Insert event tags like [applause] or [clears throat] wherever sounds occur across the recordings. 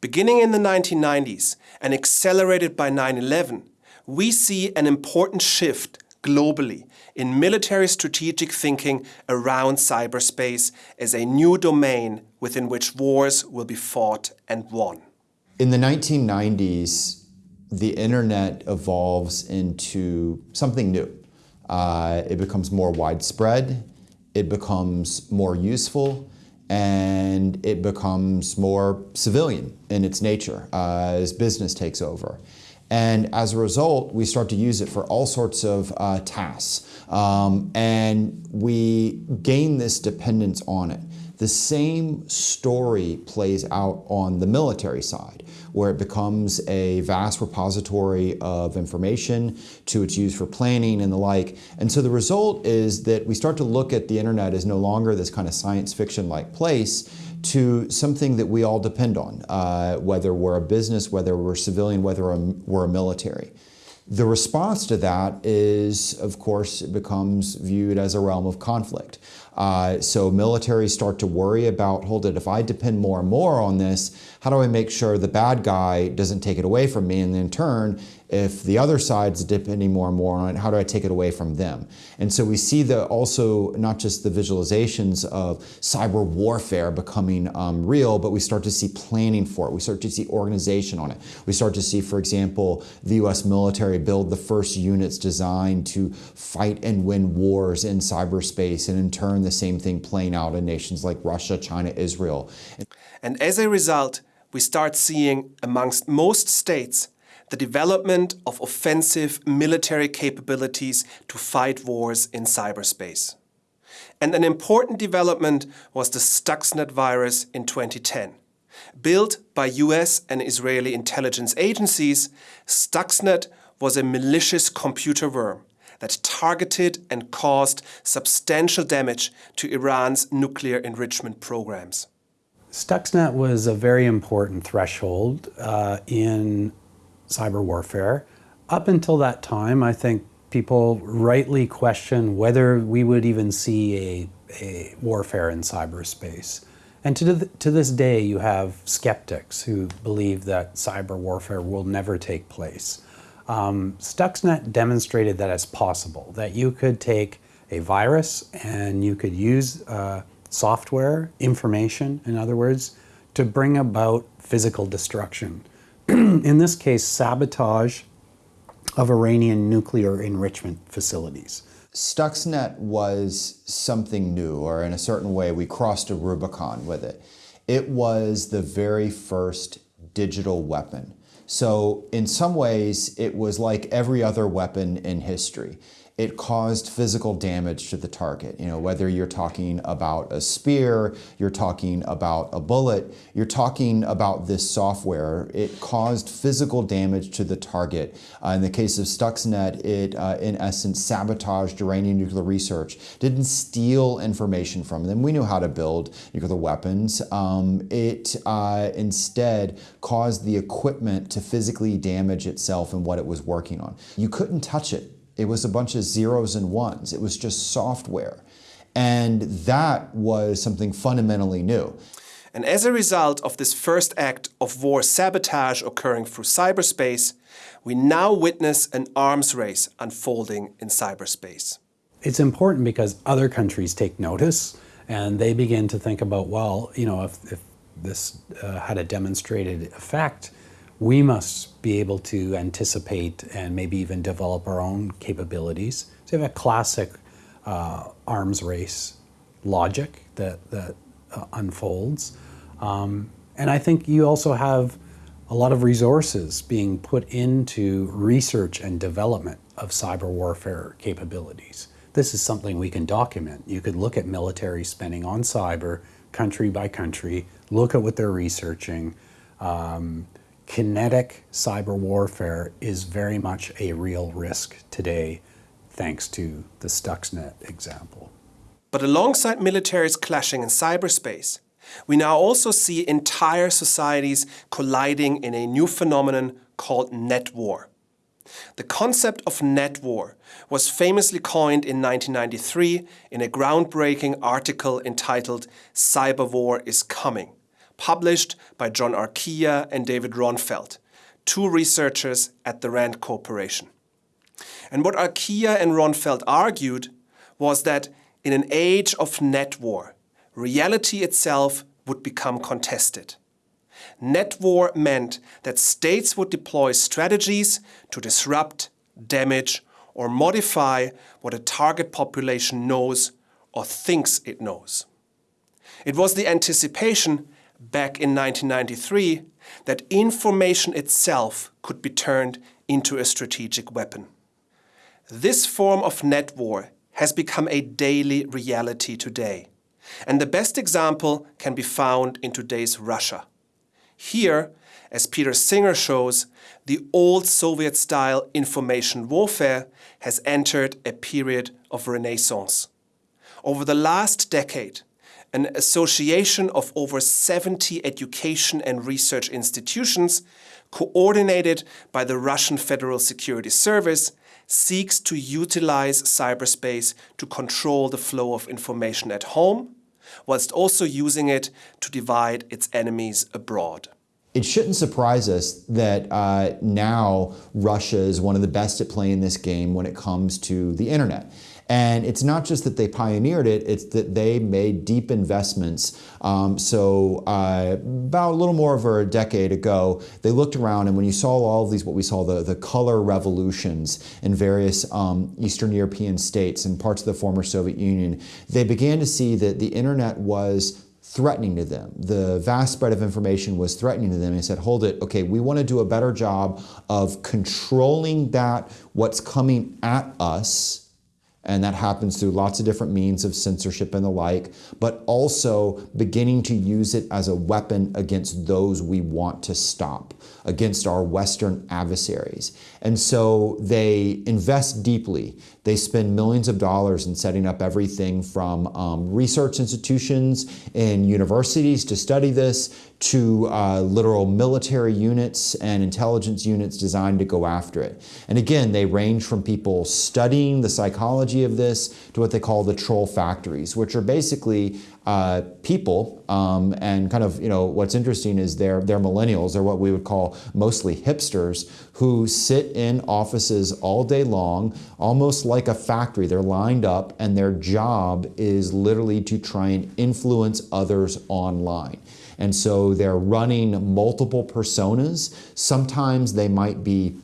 Beginning in the 1990s and accelerated by 9-11, we see an important shift globally in military strategic thinking around cyberspace as a new domain within which wars will be fought and won. In the 1990s, the internet evolves into something new. Uh, it becomes more widespread, it becomes more useful, and it becomes more civilian in its nature uh, as business takes over. And as a result, we start to use it for all sorts of uh, tasks. Um, and we gain this dependence on it. The same story plays out on the military side, where it becomes a vast repository of information to its use for planning and the like. And so the result is that we start to look at the internet as no longer this kind of science fiction-like place to something that we all depend on, uh, whether we're a business, whether we're civilian, whether we're a military. The response to that is, of course, it becomes viewed as a realm of conflict. Uh, so militaries start to worry about, hold it, if I depend more and more on this, how do I make sure the bad guy doesn't take it away from me? And in turn, if the other side's depending more and more on it, how do I take it away from them? And so we see the also not just the visualizations of cyber warfare becoming um, real, but we start to see planning for it. We start to see organization on it. We start to see, for example, the US military build the first units designed to fight and win wars in cyberspace, and in turn the same thing playing out in nations like Russia, China, Israel. And as a result, we start seeing amongst most states the development of offensive military capabilities to fight wars in cyberspace. And an important development was the Stuxnet virus in 2010. Built by US and Israeli intelligence agencies, Stuxnet was a malicious computer worm that targeted and caused substantial damage to Iran's nuclear enrichment programs. Stuxnet was a very important threshold uh, in cyber warfare. Up until that time, I think people rightly question whether we would even see a, a warfare in cyberspace. And to, to this day, you have skeptics who believe that cyber warfare will never take place. Um, Stuxnet demonstrated that it's possible, that you could take a virus and you could use uh, software, information, in other words, to bring about physical destruction. [clears throat] in this case, sabotage of Iranian nuclear enrichment facilities. Stuxnet was something new, or in a certain way, we crossed a Rubicon with it. It was the very first digital weapon. So in some ways, it was like every other weapon in history it caused physical damage to the target. You know, whether you're talking about a spear, you're talking about a bullet, you're talking about this software, it caused physical damage to the target. Uh, in the case of Stuxnet, it uh, in essence sabotaged Iranian nuclear research, didn't steal information from them. We knew how to build nuclear weapons. Um, it uh, instead caused the equipment to physically damage itself and what it was working on. You couldn't touch it it was a bunch of zeros and ones. It was just software. And that was something fundamentally new. And as a result of this first act of war sabotage occurring through cyberspace, we now witness an arms race unfolding in cyberspace. It's important because other countries take notice and they begin to think about, well, you know, if, if this uh, had a demonstrated effect, we must be able to anticipate and maybe even develop our own capabilities. So you have a classic uh, arms race logic that, that uh, unfolds. Um, and I think you also have a lot of resources being put into research and development of cyber warfare capabilities. This is something we can document. You could look at military spending on cyber country by country, look at what they're researching, um, kinetic cyber warfare is very much a real risk today, thanks to the Stuxnet example. But alongside militaries clashing in cyberspace, we now also see entire societies colliding in a new phenomenon called net war. The concept of net war was famously coined in 1993 in a groundbreaking article entitled Cyber War is Coming, published by John Arquilla and David Ronfeldt, two researchers at the RAND Corporation. And what Arquilla and Ronfeldt argued was that in an age of net war, reality itself would become contested. Net war meant that states would deploy strategies to disrupt, damage, or modify what a target population knows or thinks it knows. It was the anticipation back in 1993 that information itself could be turned into a strategic weapon. This form of net war has become a daily reality today. And the best example can be found in today's Russia. Here, as Peter Singer shows, the old Soviet-style information warfare has entered a period of renaissance. Over the last decade, an association of over 70 education and research institutions, coordinated by the Russian Federal Security Service, seeks to utilize cyberspace to control the flow of information at home, whilst also using it to divide its enemies abroad. It shouldn't surprise us that uh, now Russia is one of the best at playing this game when it comes to the internet. And it's not just that they pioneered it, it's that they made deep investments. Um, so uh, about a little more over a decade ago, they looked around and when you saw all of these, what we saw, the, the color revolutions in various um, Eastern European states and parts of the former Soviet Union, they began to see that the internet was threatening to them. The vast spread of information was threatening to them. They said, hold it, okay, we want to do a better job of controlling that, what's coming at us, and that happens through lots of different means of censorship and the like, but also beginning to use it as a weapon against those we want to stop, against our Western adversaries. And so they invest deeply. They spend millions of dollars in setting up everything from um, research institutions and universities to study this to uh, literal military units and intelligence units designed to go after it. And again, they range from people studying the psychology of this to what they call the troll factories, which are basically uh, people, um, and kind of, you know, what's interesting is they're, they're millennials, they're what we would call mostly hipsters, who sit in offices all day long, almost like a factory. They're lined up, and their job is literally to try and influence others online. And so they're running multiple personas. Sometimes they might be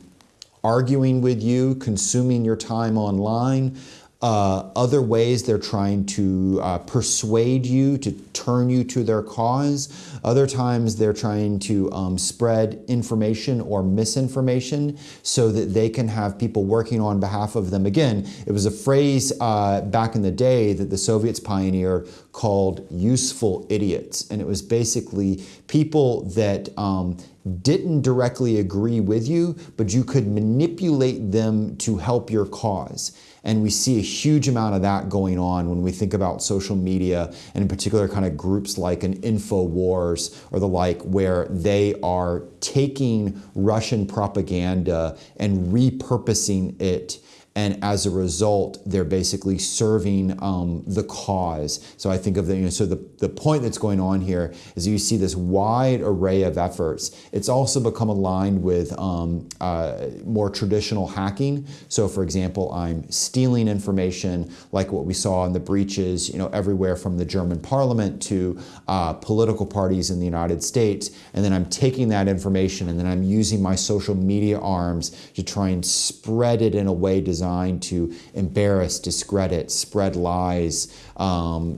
arguing with you, consuming your time online. Uh, other ways they're trying to uh, persuade you to turn you to their cause. Other times they're trying to um, spread information or misinformation so that they can have people working on behalf of them. Again, it was a phrase uh, back in the day that the Soviets pioneered called useful idiots. And it was basically people that um, didn't directly agree with you, but you could manipulate them to help your cause. And we see a huge amount of that going on when we think about social media and in particular kind of groups like an InfoWars or the like, where they are taking Russian propaganda and repurposing it and as a result, they're basically serving um, the cause. So I think of the, you know, so the, the point that's going on here is you see this wide array of efforts. It's also become aligned with um, uh, more traditional hacking. So for example, I'm stealing information like what we saw in the breaches, you know, everywhere from the German parliament to uh, political parties in the United States. And then I'm taking that information and then I'm using my social media arms to try and spread it in a way designed designed to embarrass, discredit, spread lies, um,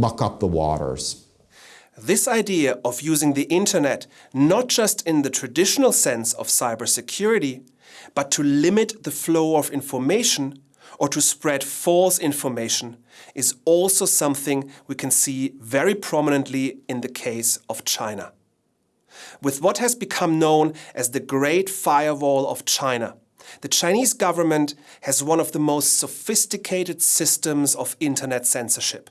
muck up the waters. This idea of using the internet not just in the traditional sense of cybersecurity, but to limit the flow of information or to spread false information is also something we can see very prominently in the case of China. With what has become known as the Great Firewall of China, the Chinese government has one of the most sophisticated systems of internet censorship.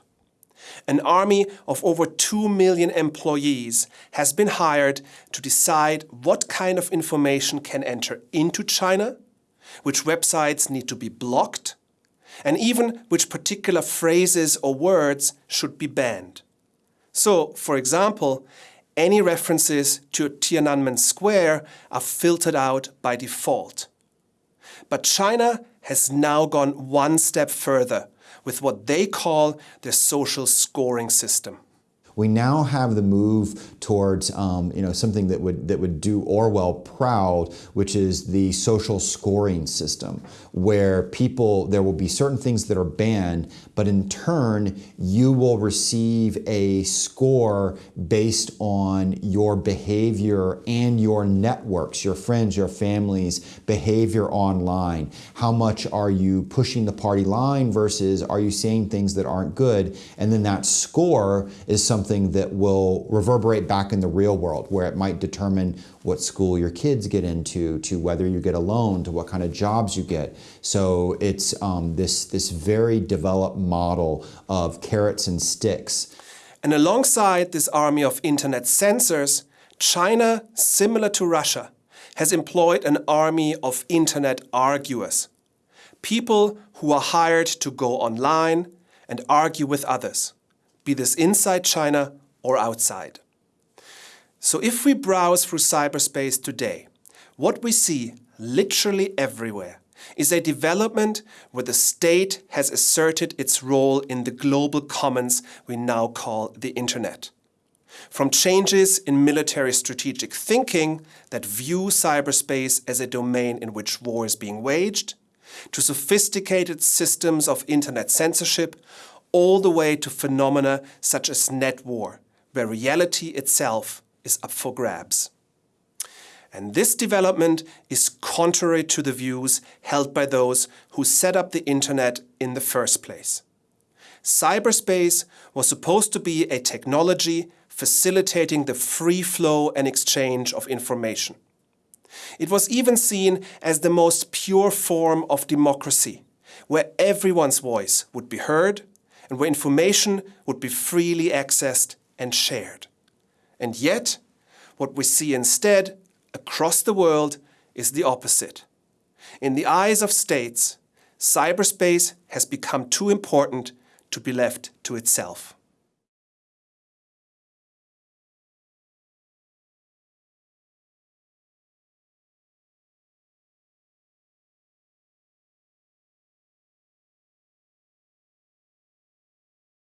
An army of over 2 million employees has been hired to decide what kind of information can enter into China which websites need to be blocked, and even which particular phrases or words should be banned. So, for example, any references to Tiananmen Square are filtered out by default. But China has now gone one step further with what they call their social scoring system. We now have the move towards um, you know something that would that would do Orwell proud, which is the social scoring system, where people there will be certain things that are banned, but in turn you will receive a score based on your behavior and your networks, your friends, your family's behavior online. How much are you pushing the party line versus are you saying things that aren't good? And then that score is something something that will reverberate back in the real world where it might determine what school your kids get into, to whether you get a loan, to what kind of jobs you get. So it's um, this, this very developed model of carrots and sticks. And alongside this army of internet censors, China, similar to Russia, has employed an army of internet arguers. People who are hired to go online and argue with others be this inside China or outside. So if we browse through cyberspace today, what we see literally everywhere is a development where the state has asserted its role in the global commons we now call the internet. From changes in military strategic thinking that view cyberspace as a domain in which war is being waged, to sophisticated systems of internet censorship all the way to phenomena such as net war, where reality itself is up for grabs. And this development is contrary to the views held by those who set up the internet in the first place. Cyberspace was supposed to be a technology facilitating the free flow and exchange of information. It was even seen as the most pure form of democracy, where everyone's voice would be heard and where information would be freely accessed and shared. And yet, what we see instead across the world is the opposite. In the eyes of states, cyberspace has become too important to be left to itself.